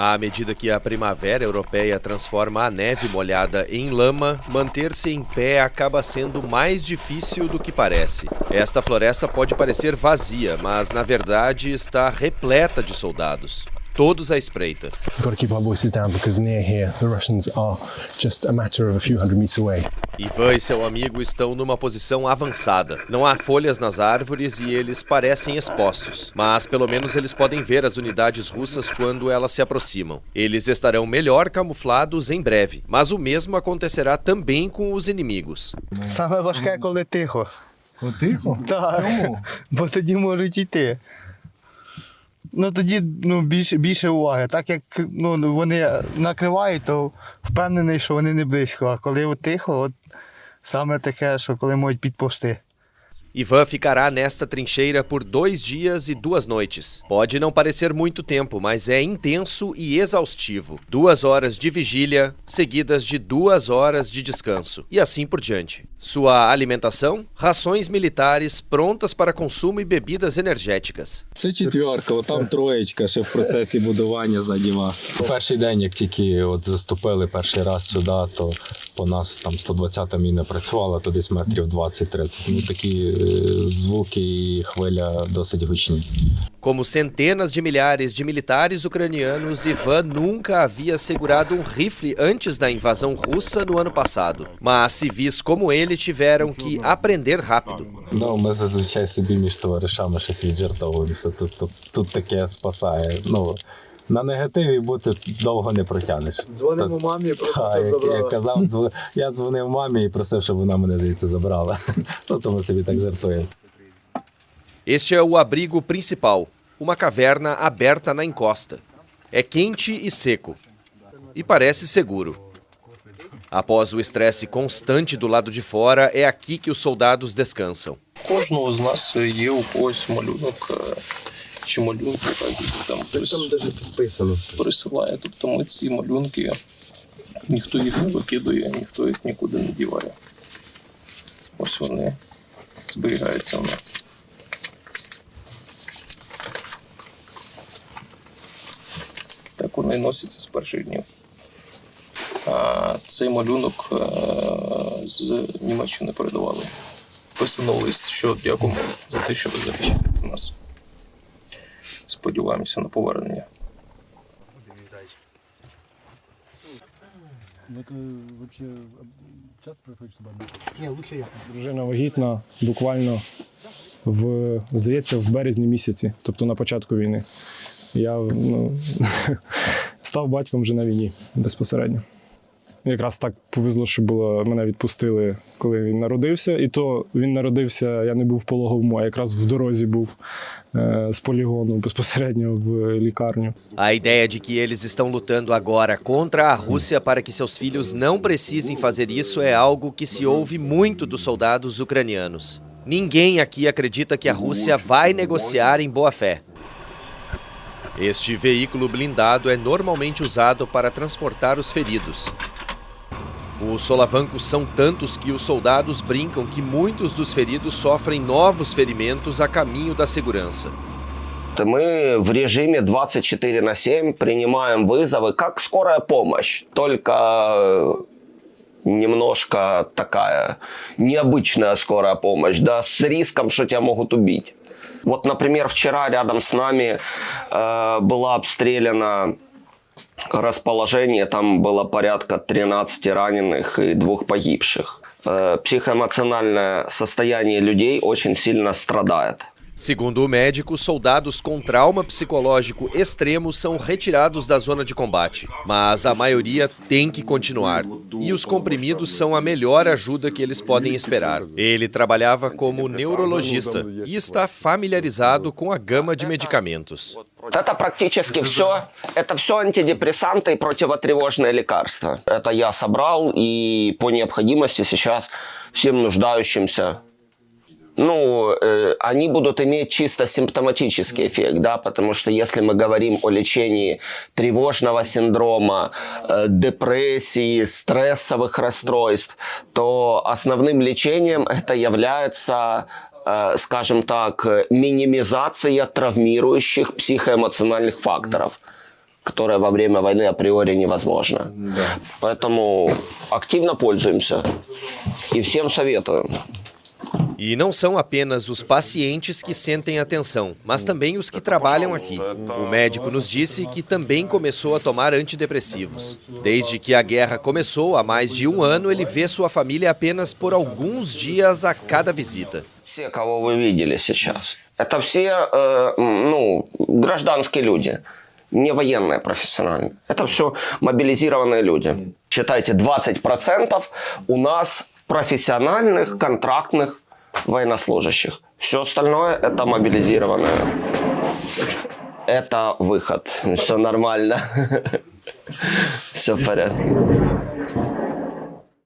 À medida que a primavera europeia transforma a neve molhada em lama, manter-se em pé acaba sendo mais difícil do que parece. Esta floresta pode parecer vazia, mas na verdade está repleta de soldados todos à espreita. Ivan e seu amigo estão numa posição avançada. Não há folhas nas árvores e eles parecem expostos, mas pelo menos eles podem ver as unidades russas quando elas se aproximam. Eles estarão melhor camuflados em breve, mas o mesmo acontecerá também com os inimigos. Same que é coletivo? Coletivo? Tá. bo to nie możecie Ну тоді ну, більше, більше уваги. Так як ну, вони накривають, то впевнений, що вони не близько. А коли тихо, от саме таке, що коли можуть підповзти. Ivan ficará nesta trincheira por dois dias e duas noites. Pode não parecer muito tempo, mas é intenso e exaustivo. Duas horas de vigília, seguidas de duas horas de descanso, e assim por diante. Sua alimentação? Rações militares prontas para consumo e bebidas energéticas. Це четверка, там троєчка ще в процесі будування заді вас. Перший день, як тільки от заступили перший раз сюди, то по нас там 120-та міна працювала, то десь метрів 20-30. Ну такі звуки e хвиля досить гучні. Como centenas de milhares de militares ucranianos, Ivan nunca havia segurado um rifle antes da invasão russa no ano passado. Mas civis como ele tiveram que aprender rápido. Ну, ми зазвичай собі між товаришами щось віджартовуємося. Тут, тут, тут таке спасає. Ну, на негативі бути довго не протягнеш. Дзвонимо мамі, Та, як я казав, дзвон- я дзвонив мамі і просив, щоб вона мене звідси забрала. Ну, то ми собі так жартуємо. Este é o abrigo principal, uma caverna aberta na encosta. É quente e seco. E parece seguro. Após o estresse constante do lado de fora, é aqui que os soldados descansam. Кожного з нас є у когось малюнок е, чи малюнки, так, там хтось підписано. присилає. Тобто ми ці малюнки, ніхто їх не викидує, ніхто їх нікуди не діває. Ось вони зберігаються у нас. Так вони носяться з перших днів. А цей малюнок е, з Німеччини передавали. Писано лист, що дякуємо за те, що ви захищаєте нас. Сподіваємося на повернення. Дружина вагітна буквально в, здається, в березні місяці, тобто на початку війни. Я ну, став батьком вже на війні безпосередньо. Якраз так повезло, що було, мене відпустили, коли він народився. І то він народився, я не був в poloговому, а якраз в дорозі був е, з полігону безпосередньо в лікарню. A ideia de que eles estão lutando agora contra a Rússia para que seus filhos não precisem fazer isso é algo que se ouve muito dos soldados ucranianos. Ninguém aqui acredita que a Rússia vai negociar em boa fé. Este veículo blindado é normalmente usado para transportar os feridos. Os solavancos são tantos que os soldados brincam que muitos dos feridos sofrem novos ferimentos a caminho da segurança. Мы в режиме 24 на 7 принимаем вызовы, как скорая помощь, только немножко такая необычная скорая помощь, да, с риском, что тебя могут убить. Вот, например, вчера рядом с нами э, была обстреляна расположение, там было порядка 13 раненых и двух погибших. Э, психоэмоциональное состояние людей очень сильно страдает. Segundo o médico, soldados com trauma psicológico extremo são retirados da zona de combate, mas a maioria tem que continuar. E os comprimidos são a melhor ajuda que eles podem esperar. Ele trabalhava como neurologista e está familiarizado com a gama de medicamentos. Это практически все. Это все антидепрессанты и противотревожные лекарства. Это я собрал и по необходимости сейчас всем нуждающимся ну, э, они будут иметь чисто симптоматический эффект, да, потому что если мы говорим о лечении тревожного синдрома, э, депрессии, стрессовых расстройств, то основным лечением это является скажем так, минимизация травмирующих психоэмоциональных факторов которое во время войны априори невозможно. Поэтому активно пользуемся и всем советую. E não são apenas os pacientes que sentem a tensão, mas também os que trabalham aqui. O médico nos disse que também começou a tomar antidepressivos. Desde que a guerra começou, há mais de um ano, ele vê sua família apenas por alguns dias a cada visita. Все, кого вы видели сейчас, это все э, ну, гражданские люди, не военные профессиональные. Это все мобилизированные люди. Считайте, 20% у нас профессиональных, контрактных военнослужащих. Все остальное это мобилизированные. Это выход. Все нормально. Все в порядке.